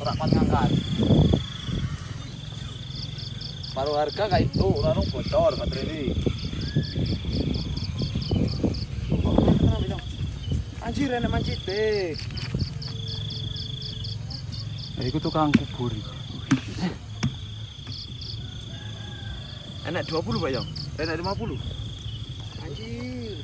Perapan ngangkat. Paruh harga kayak itu, lalu bocor baterai ini. Anjir, enak mancit deh. Iku tukang kubur. Enak 20 Pak Yong. Enak 50. Anjir.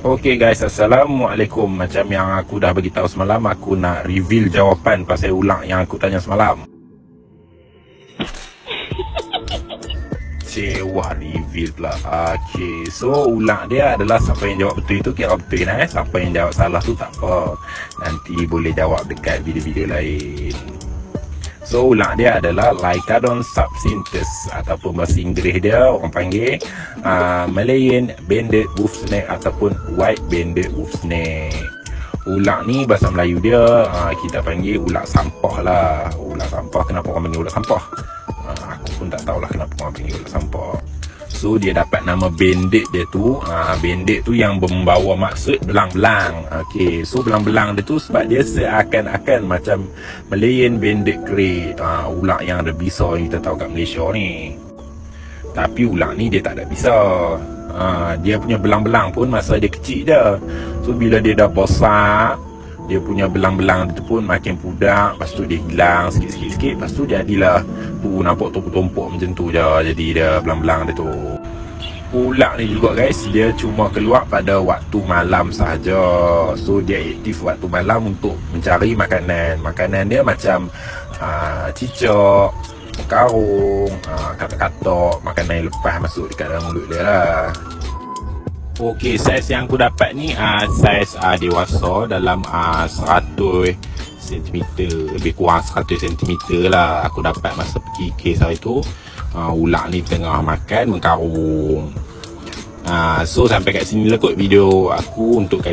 Okay guys, Assalamualaikum. Macam yang aku dah beritahu semalam Aku nak reveal jawapan pasal ulang yang aku tanya semalam. Cewa reveal pula. Okay, so ulang dia adalah Siapa yang jawab betul itu kira betul eh Siapa yang jawab salah tu tak apa. Nanti boleh jawab dekat video-video lain So ulang dia adalah Lycadon subsynthesis ataupun bahasa Inggeris dia orang panggil uh, Malayan banded wolf snake ataupun white banded wolf snake. Ulang ni bahasa Melayu dia uh, kita panggil ulat sampah lah. Ulat sampah kenapa orang panggil ulat sampah? Uh, aku pun tak tahulah kenapa orang panggil ulat sampah. So dia dapat nama bandit dia tu. Uh, Bandit tu yang membawa maksud belang-belang. Okay So belang-belang dia tu sebab dia seakan-akan macam Malayan bandit grey uh, Ular yang ada bisa yang kita tahu kat Malaysia ni. Tapi ular ni dia tak ada bisa uh, Dia punya belang-belang pun masa dia kecil je. So bila dia dah besar dia punya belang-belang tu pun makin pudak Lepas tu dia hilang sikit-sikit Lepas tu jadilah tu nampak tumpuk-tumpuk macam tu je. Jadi dia belang-belang dia tu Ular ni juga guys. Dia cuma keluar pada waktu malam sahaja. So dia aktif waktu malam untuk mencari makanan. Makanan dia macam uh, cicak Karung, uh, katak-katak Makanan yang lepas masuk dekat dalam mulut dia lah. Okey, saiz yang aku dapat ni uh, saiz uh, dewasa dalam uh, 100 cm lebih kurang 100 cm lah aku dapat masa pergi kes hari tu uh, ular ni tengah makan mengkarung uh, so sampai kat sini lah kot video aku untuk kali